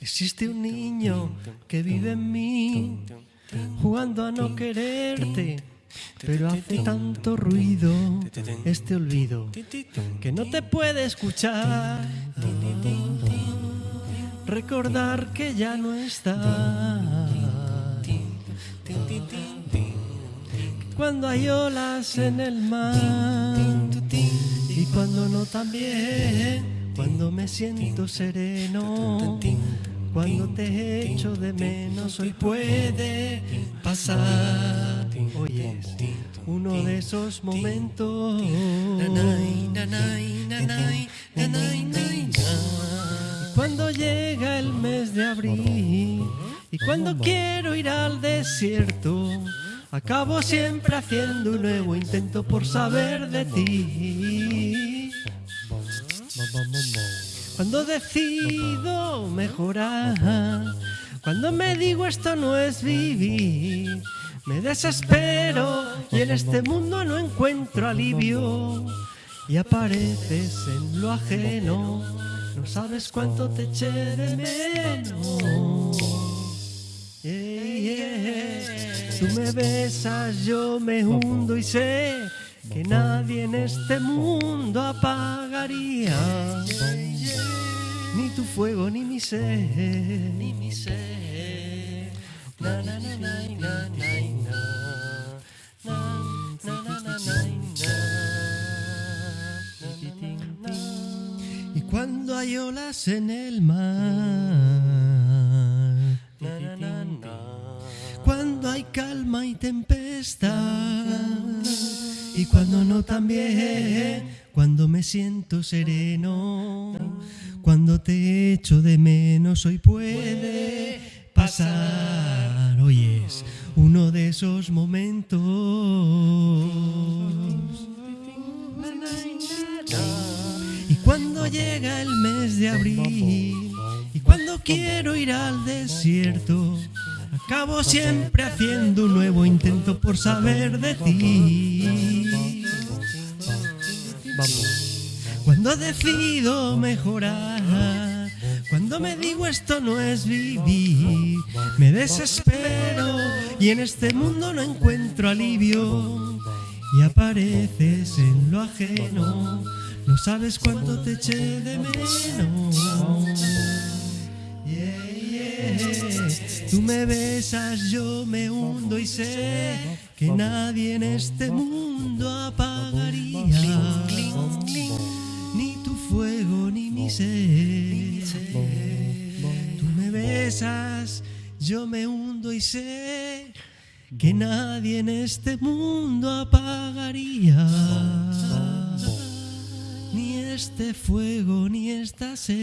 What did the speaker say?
Existe un niño que vive en mí, jugando a no quererte, pero hace tanto ruido este olvido que no te puede escuchar. Recordar que ya no está. Cuando hay olas en el mar y cuando no también, cuando me siento sereno, cuando te echo de menos hoy puede pasar. Uno de esos momentos. Nanay, Cuando llega el mes de abril y cuando quiero ir al desierto, acabo siempre haciendo un nuevo intento por saber de ti. Cuando decido mejorar, cuando me digo esto no es vivir, me desespero y en este mundo no encuentro alivio y apareces en lo ajeno, no sabes cuánto te eché de menos. Yeah. Tú me besas, yo me hundo y sé que nadie en este mundo apagaría ni tu fuego ni mi sed. ni mi na, cuando hay olas en el mar, cuando hay calma y tempestad, y cuando no también, cuando me siento sereno, cuando te echo de menos, hoy puede pasar. Hoy es uno de esos momentos. Llega el mes de abril y cuando quiero ir al desierto, acabo siempre haciendo un nuevo intento por saber de ti. Cuando decido mejorar, cuando me digo esto no es vivir, me desespero y en este mundo no encuentro alivio y apareces en lo ajeno, no sabes cuánto te eché de menos. Yeah. Tú me besas, yo me hundo y sé que nadie en este mundo apagaría ni tu fuego ni mi sed. Tú me besas, yo me hundo y sé que nadie en este mundo apagaría ni este fuego ni esta sed.